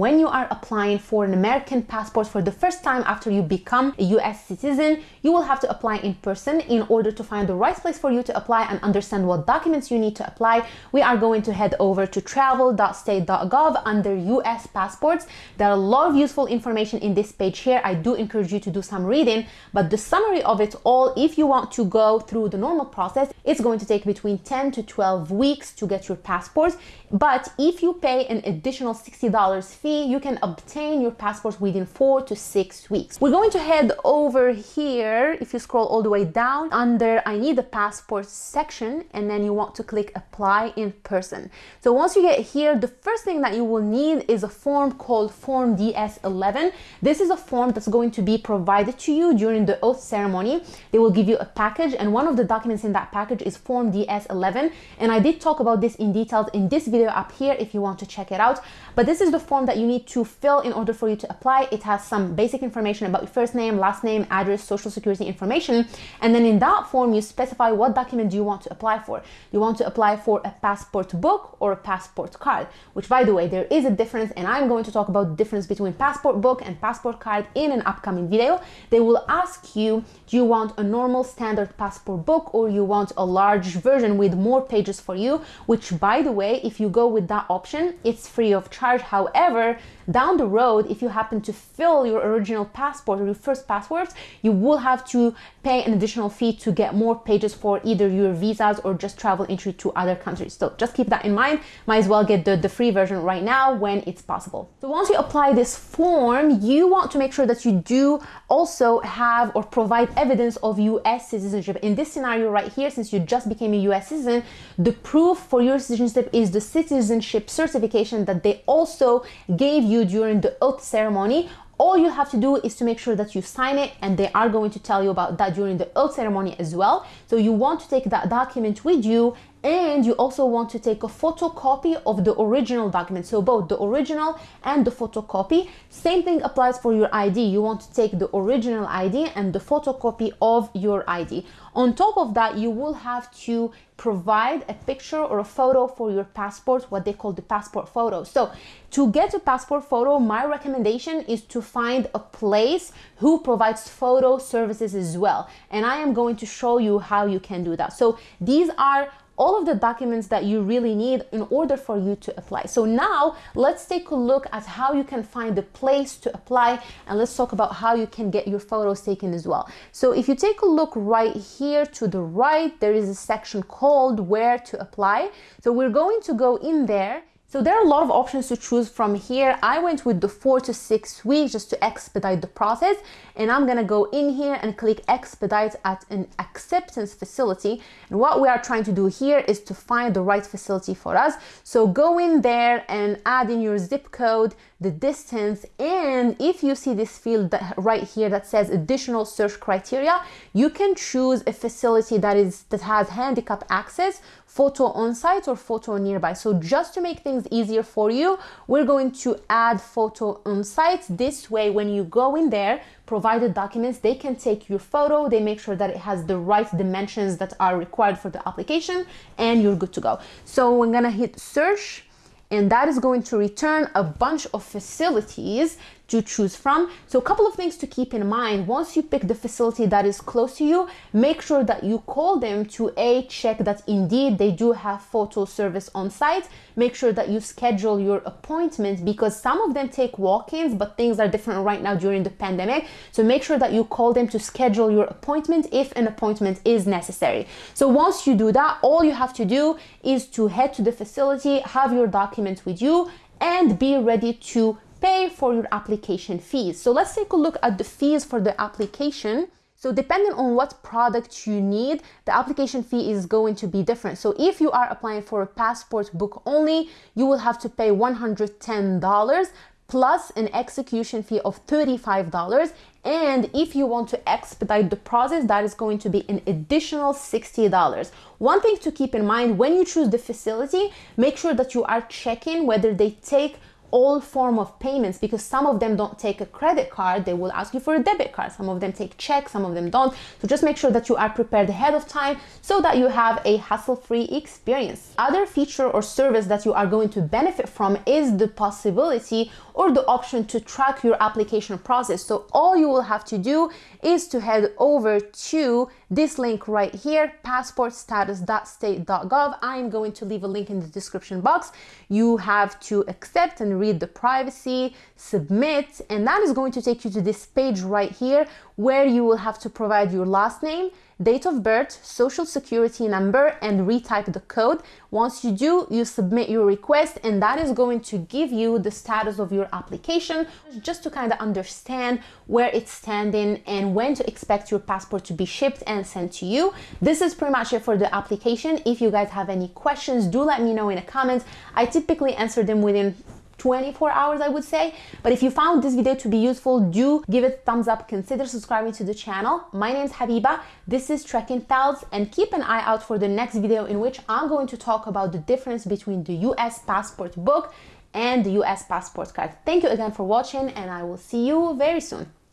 when you are applying for an American passport for the first time after you become a US citizen, you will have to apply in person in order to find the right place for you to apply and understand what documents you need to apply. We are going to head over to travel.state.gov under US passports. There are a lot of useful information in this page here. I do encourage you to do some reading, but the summary of it all, if you want to go through the normal process, it's going to take between 10 to 12 weeks to get your passport. But if you pay an additional $60 fee, you can obtain your passport within four to six weeks. We're going to head over here. If you scroll all the way down under I need a passport section, and then you want to click apply in person. So once you get here, the first thing that you will need is a form called Form DS11. This is a form that's going to be provided to you during the oath ceremony. They will give you a package and one of the documents in that package is Form DS11. And I did talk about this in detail in this video up here if you want to check it out. But this is the form that you need to fill in order for you to apply. It has some basic information about your first name, last name, address, social security information. And then in that form, you specify what document do you want to apply for. You want to apply for a passport book or a passport card, which by the way, there is a difference. And I'm going to talk about the difference between passport book and passport card in an upcoming video. They will ask you, do you want a normal standard passport book or you want a large version with more pages for you, which by the way, if you go with that option, it's free of charge. However, yeah down the road, if you happen to fill your original passport or your first passport, you will have to pay an additional fee to get more pages for either your visas or just travel entry to other countries. So just keep that in mind. Might as well get the, the free version right now when it's possible. So once you apply this form, you want to make sure that you do also have or provide evidence of US citizenship. In this scenario right here, since you just became a US citizen, the proof for your citizenship is the citizenship certification that they also gave you during the oath ceremony all you have to do is to make sure that you sign it and they are going to tell you about that during the oath ceremony as well. So you want to take that document with you and you also want to take a photocopy of the original document. So both the original and the photocopy. Same thing applies for your id you want to take the original id and the photocopy of your id on top of that you will have to provide a picture or a photo for your passport what they call the passport photo so to get a passport photo my recommendation is to find a place who provides photo services as well and i am going to show you how you can do that so these are all of the documents that you really need in order for you to apply. So now let's take a look at how you can find the place to apply and let's talk about how you can get your photos taken as well. So if you take a look right here to the right, there is a section called where to apply. So we're going to go in there so there are a lot of options to choose from here. I went with the four to six weeks just to expedite the process. And I'm gonna go in here and click expedite at an acceptance facility. And what we are trying to do here is to find the right facility for us. So go in there and add in your zip code, the distance, and if you see this field right here that says additional search criteria, you can choose a facility that is that has handicap access, photo on site or photo nearby. So just to make things easier for you, we're going to add photo on site. This way, when you go in there, provided documents, they can take your photo, they make sure that it has the right dimensions that are required for the application, and you're good to go. So I'm gonna hit search and that is going to return a bunch of facilities to choose from. So a couple of things to keep in mind. Once you pick the facility that is close to you, make sure that you call them to A, check that indeed they do have photo service on site. Make sure that you schedule your appointment because some of them take walk-ins, but things are different right now during the pandemic. So make sure that you call them to schedule your appointment if an appointment is necessary. So once you do that, all you have to do is to head to the facility, have your documents with you, and be ready to pay for your application fees. So let's take a look at the fees for the application. So depending on what product you need, the application fee is going to be different. So if you are applying for a passport book only, you will have to pay $110 plus an execution fee of $35. And if you want to expedite the process, that is going to be an additional $60. One thing to keep in mind when you choose the facility, make sure that you are checking whether they take all form of payments because some of them don't take a credit card they will ask you for a debit card. Some of them take checks some of them don't. So just make sure that you are prepared ahead of time so that you have a hassle-free experience. Other feature or service that you are going to benefit from is the possibility or the option to track your application process. So all you will have to do is to head over to this link right here passportstatus.state.gov i'm going to leave a link in the description box. You have to accept and read the privacy, submit, and that is going to take you to this page right here where you will have to provide your last name, date of birth, social security number, and retype the code. Once you do, you submit your request, and that is going to give you the status of your application just to kind of understand where it's standing and when to expect your passport to be shipped and sent to you. This is pretty much it for the application. If you guys have any questions, do let me know in the comments. I typically answer them within 24 hours, I would say. But if you found this video to be useful, do give it a thumbs up, consider subscribing to the channel. My name is Habiba, this is Trekking Pals, and keep an eye out for the next video in which I'm going to talk about the difference between the US passport book and the US passport card. Thank you again for watching and I will see you very soon.